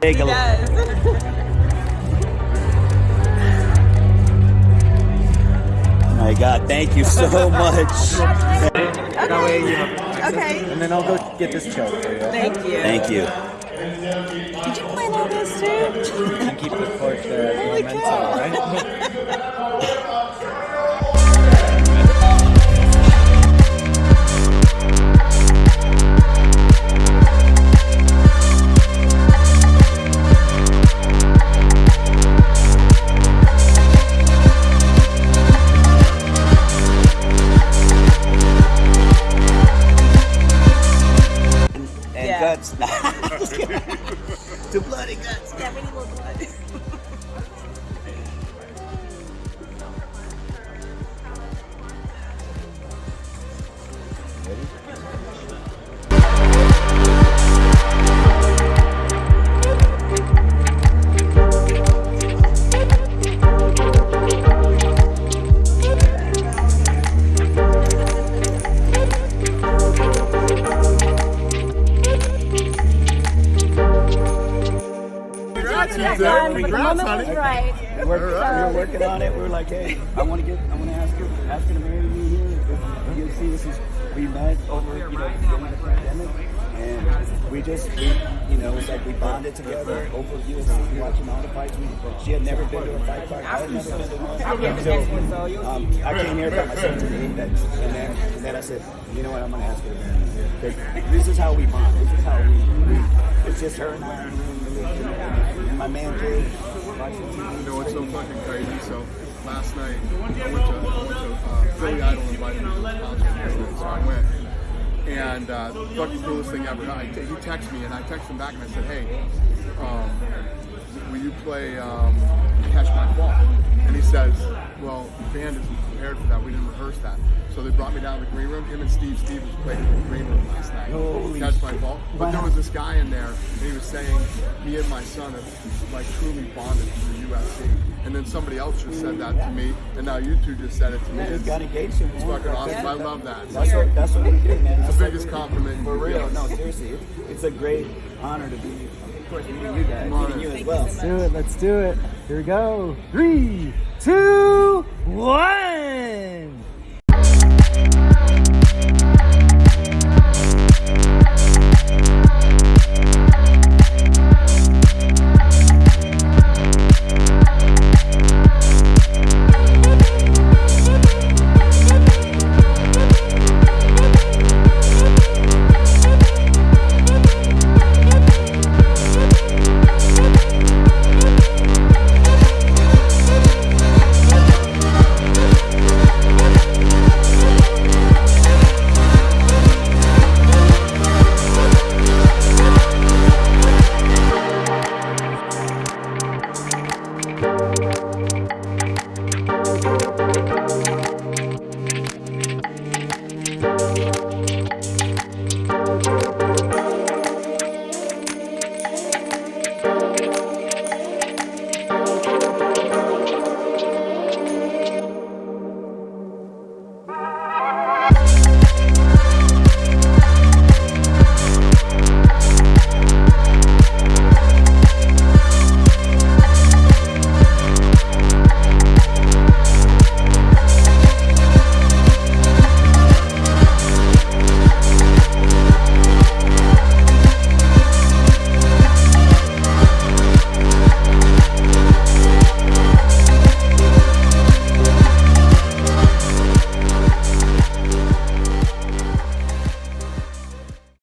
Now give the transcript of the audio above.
take he a look. does. My God, thank you so much. That way, you know, Okay. and then I'll go get this choke for you. Thank you. Thank you. Did you plan all this too? And keep the court there. Holy momentum, cow. right? Guts. to bloody guts. Yeah, we need more blood. Done, did. but the Congrats, moment was honey. right. We were, we were working on it. We were like, hey, I want to get, I want to ask her, ask her to marry me here. You see, this is, we met over, you know, during the pandemic, and we just, we, you know, it's like we bonded together over UFC, watching all the fights. We, she had never been to a fight card. I had never been to one. So, um, I came here by myself today, and then, and then I said, you know what, I'm gonna ask her to marry me. 'Cause This is how we bond. This is how we, we it's just her and I my man Jay. You know what's so fucking crazy? So last night I went to, I went to uh, Billy Idol invited me to the house, so I went. And uh, fucking coolest thing ever. I, he texted me and I texted him back and I said, hey, um, will you play um, Catch My Fall? And he the band isn't prepared for that. We didn't rehearse that. So they brought me down to the green room. Him and Steve Stevens played in the green room last night. Holy Catch My Fall. But there was this guy in there and he was saying, me and my son have like truly bonded through UFC. And then somebody else just said that to me, and now you two just said it to me. We It's, just got engaged. it's fucking awesome. I love that. That's what, that's what we do, man. That's the what biggest we- compliment For real, get. no, seriously. It's a great honor to be, of course, meeting you guys, Come on. meeting you as well. Let's do it. Let's do it. Here we go. Three, two, one.